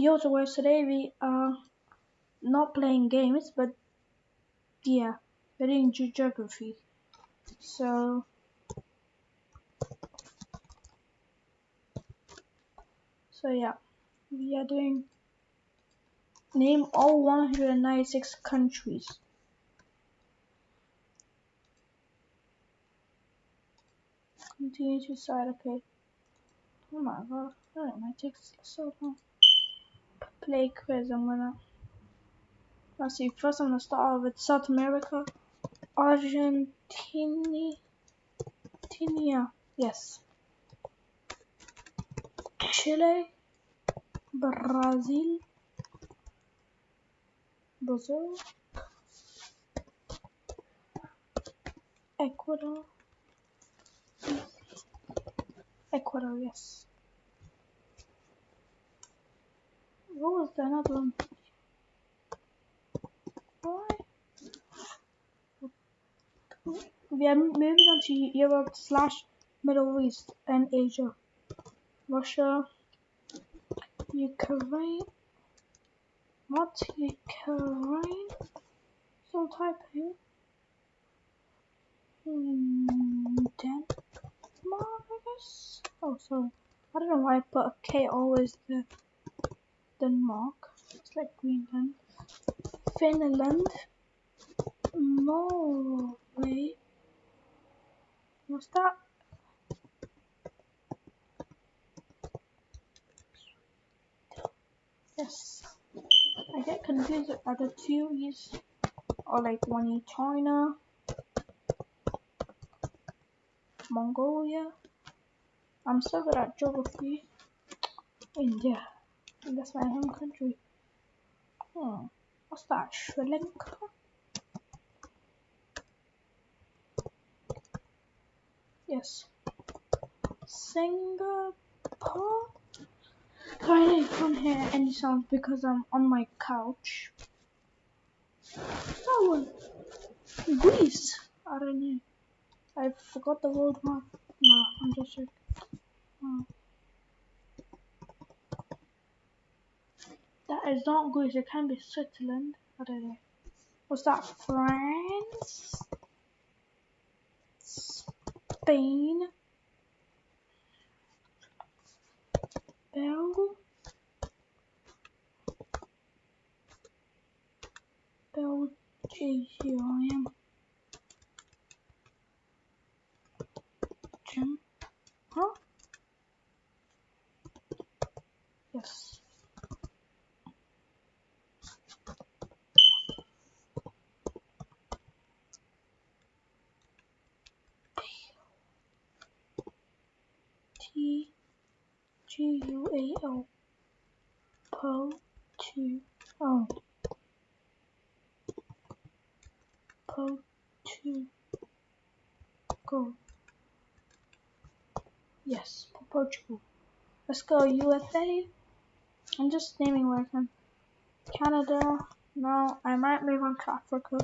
Yo, so today we are not playing games, but yeah, we're doing geography. So, so yeah, we are doing name all 196 countries. Continue to side, okay. Oh my god, might take so long. Play quiz, I'm gonna. Let's see, first I'm gonna start off with South America. Argentina. Yes. Chile. Brazil. Brazil. Ecuador. Ecuador, yes. What was the another one? Why? We are moving on to Europe slash Middle East and Asia. Russia, Ukraine. What? Ukraine? So typing. Hmm, Denmark, I guess? Oh, sorry. I don't know why I put a K always there. Denmark. It's like Greenland. Finland. Norway. What's that? Yes. I get confused with other two is or like one in China. Mongolia. I'm so good at geography. India. That's my home country. Hmm. What's that? Sri Lanka? Yes. Singapore? I can't hear any sounds because I'm on my couch. One. Greece. I don't know. I forgot the world map. No, I'm just checking. Oh. That is not Greece, it can be Switzerland. I don't know. What's that? France? Spain? Belgium? Belgium. Huh? Yes. P G U A L Po to oh Po to go yes Portugal. Let's go USA I'm just naming where I can. Canada. Now I might move on to Africa.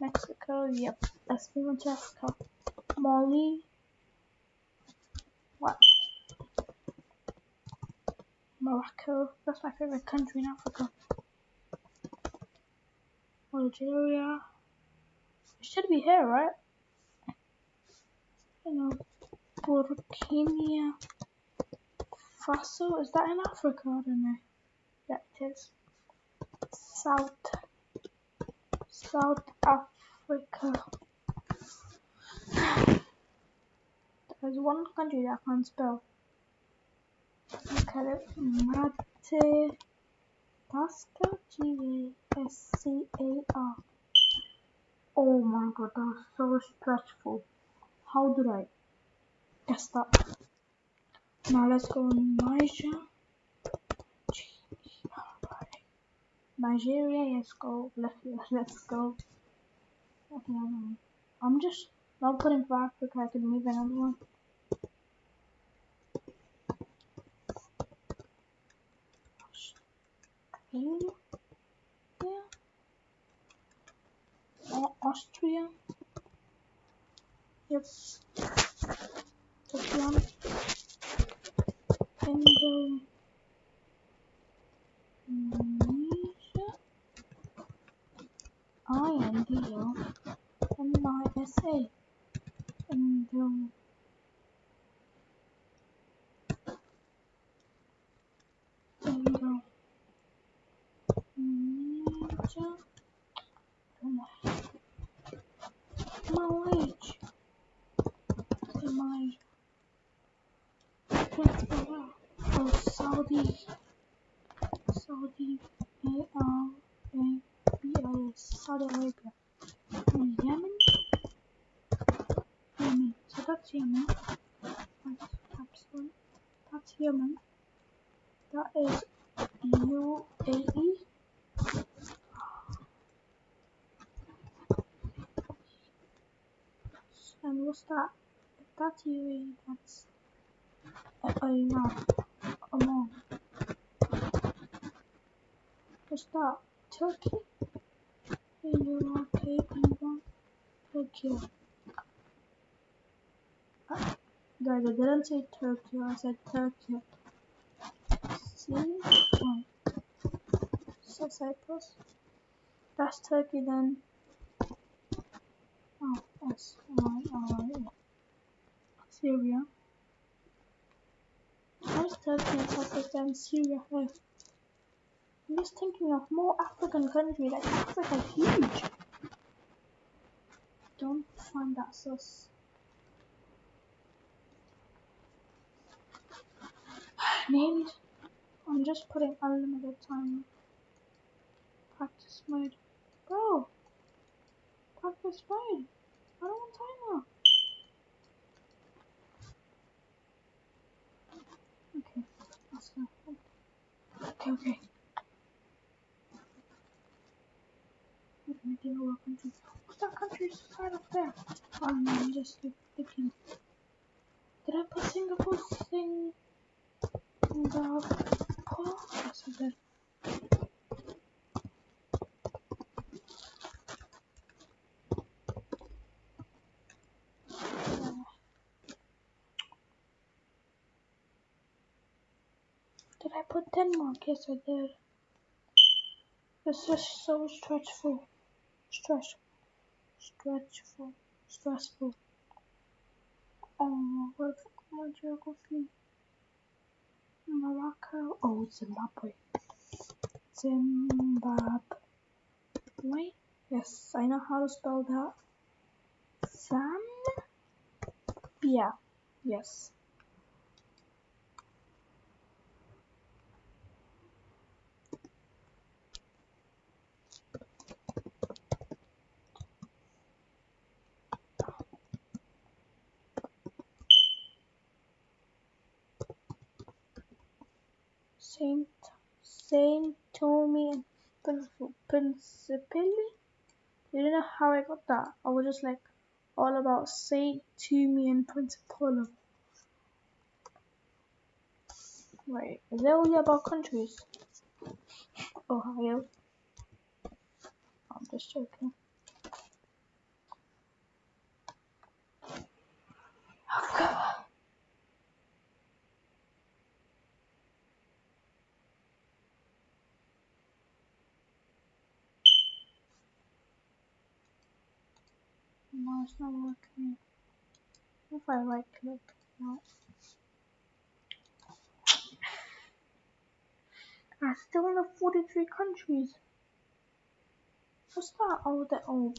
Mexico. Yep let's move on to Africa. Mali. What? Morocco. That's my favorite country in Africa. Algeria. It should be here, right? You know, Burkina Faso. Is that in Africa? I don't know. Yeah, it is. South. South Africa. There's one country that I can't spell. At it. Madagascar. G-A-S-C-A-R. Oh my god, that was so stressful. How did I guess that? Now let's go Niger. Nigeria, let's go. Let's, go. Okay, I'm just not putting for Africa, I can move another one. Australia? Austria? Yep. This one. Indo. Malaysia, oh, Saudi, Saudi, Saudi Arabia, Yemen, Yemen, so that's Yemen, that's absolute, that's Yemen, that is UAE, what's that? That's UAE, that's uh, Oman, Oman. What's that? Turkey? A-U-R-K-E-Y. Turkey. Uh, guys, I didn't say Turkey, I said Turkey. See? Oh. So Cyprus. That's Turkey then. Oh, S Y R A. Syria. How's Turkey and and Syria here? I'm just thinking of more African countries. Like Africa is huge. Don't find that sus. Named. I'm just putting unlimited time. Practice mode. Bro. Practice mode. I don't want timer. Okay. Let's. Okay, okay. Maybe lower countries. What's right up there? Oh I'm just thinking. Did I put Singapore thing? Singapore? Yes, I did. Put Denmark? Yes, I did. This is so stressful. Stress. Stressful. Stressful. Oh my god, my geography. Morocco. Oh, Zimbabwe. Zimbabwe. Yes, I know how to spell that. Sam? Yeah. Yes. Saint Saint Tommy and Princi- Principally. You don't know how I got that. I was just like all about Saint Tommy and Principal. Wait, is that only about countries? Ohio. I'm just joking. No, it's not working. If I right click, no. I'm ah, still in the 43 countries. What's that? Oh, that oh.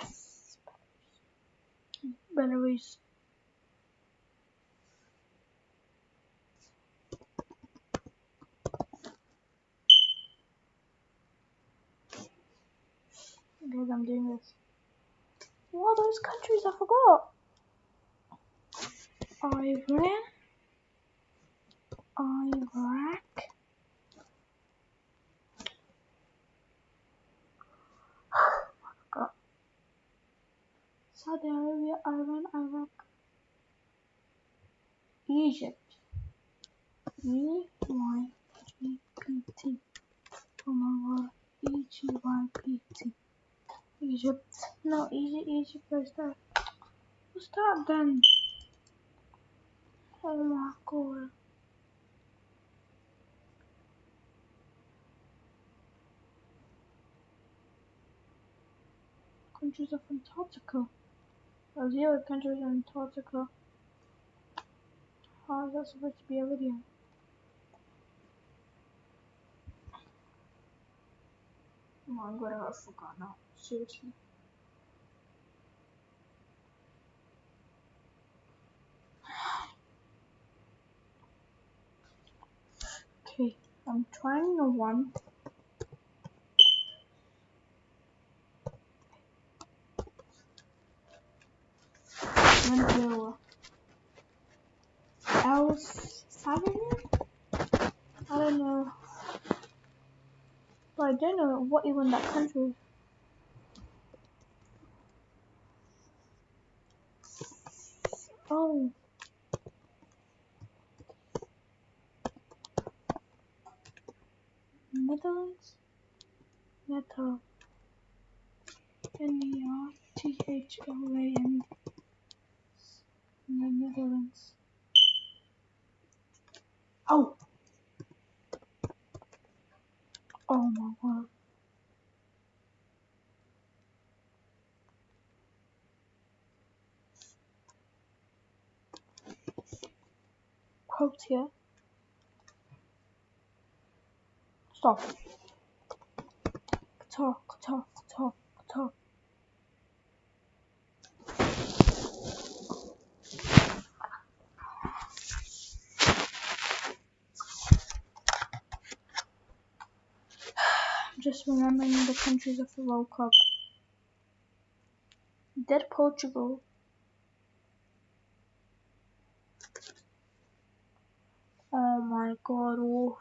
Yes, Belarus. I'm doing this. What are those countries I forgot? Iran, Iraq. Saudi Arabia, Iran, Iraq, Egypt. E Y G P T. Oh my god. E G Y P T. Egypt. No, Egypt, Egypt is there. What's that then? Oh my god. Countries of Antarctica. Oh, zero countries in Antarctica. How is that supposed to be a video? Oh my god, I forgot now. Okay, I'm trying the one. Venezuela. El Salvador? I don't know. But I don't know what even that country Oh. Netherlands? Nether. N-E-R-T-H-L-A-N. The Netherlands. Oh! Oh my god. Croatia. Stop. Qatar, Qatar, Qatar, Qatar. Just remembering the countries of the World Cup. Dead Portugal. Oh my god, oh.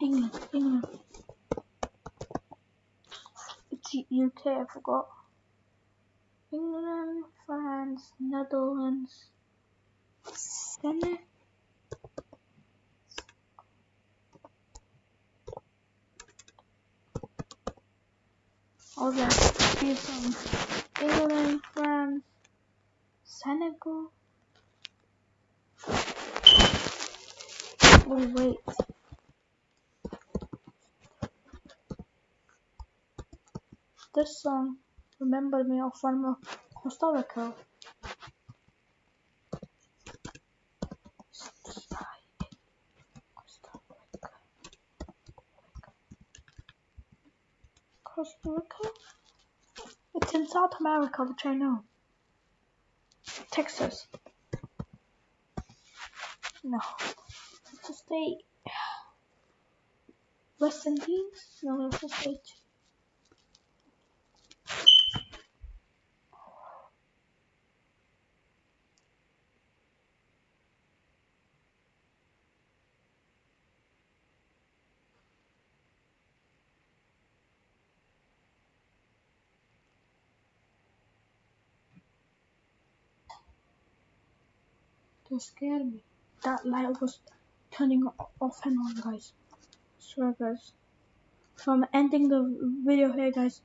England, England. It's UK, I forgot. England, France, Netherlands. There's few songs. England, France, Senegal. Wait. This song remembered me of from Costa Rica. Costa Rica? It's in South America, which I know. Texas. No. It's a state. West Indies? No, it's a state. That scared me. That light was turning off and on, guys. Swear, guys. So I'm ending the video here, guys.